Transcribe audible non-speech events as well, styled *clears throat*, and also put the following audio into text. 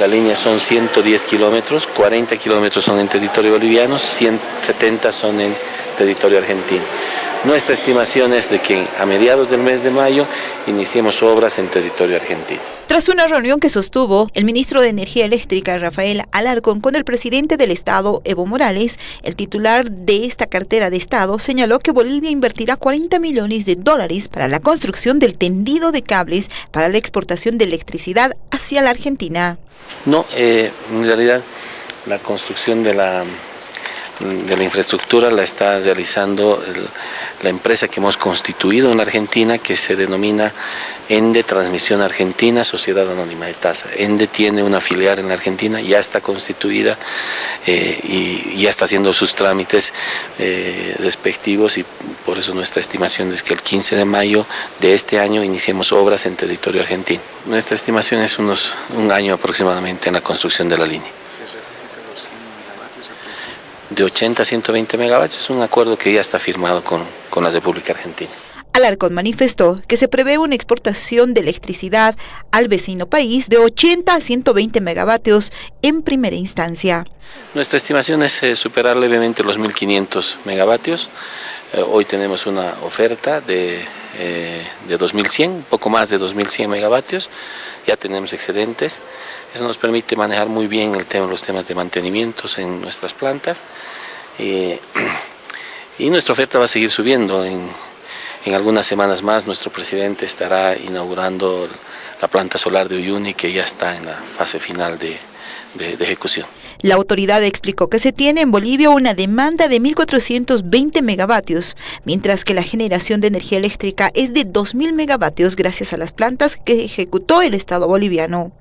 La línea son 110 kilómetros, 40 kilómetros son en territorio boliviano, 170 son en territorio argentino. Nuestra estimación es de que a mediados del mes de mayo iniciemos obras en territorio argentino. Tras una reunión que sostuvo el ministro de Energía Eléctrica Rafael Alarcón con el presidente del Estado Evo Morales, el titular de esta cartera de Estado señaló que Bolivia invertirá 40 millones de dólares para la construcción del tendido de cables para la exportación de electricidad hacia la Argentina. No, eh, en realidad la construcción de la de la infraestructura la está realizando la empresa que hemos constituido en Argentina que se denomina ENDE Transmisión Argentina, Sociedad Anónima de Tasa. ENDE tiene una filial en la Argentina, ya está constituida eh, y ya está haciendo sus trámites eh, respectivos y por eso nuestra estimación es que el 15 de mayo de este año iniciemos obras en territorio argentino. Nuestra estimación es unos un año aproximadamente en la construcción de la línea de 80 a 120 megavatios, es un acuerdo que ya está firmado con, con la República Argentina. Alarcón manifestó que se prevé una exportación de electricidad al vecino país de 80 a 120 megavatios en primera instancia. Nuestra estimación es eh, superar levemente los 1.500 megavatios. Eh, hoy tenemos una oferta de, eh, de 2.100, poco más de 2.100 megavatios. Ya tenemos excedentes. Eso nos permite manejar muy bien el tema, los temas de mantenimientos en nuestras plantas. *clears throat* y nuestra oferta va a seguir subiendo en en algunas semanas más nuestro presidente estará inaugurando la planta solar de Uyuni que ya está en la fase final de, ejecución. La autoridad explicó que se tiene en Bolivia una demanda de 1.420 megavatios, mientras que la generación de energía eléctrica es de 2.000 megavatios gracias a las plantas que ejecutó el Estado boliviano.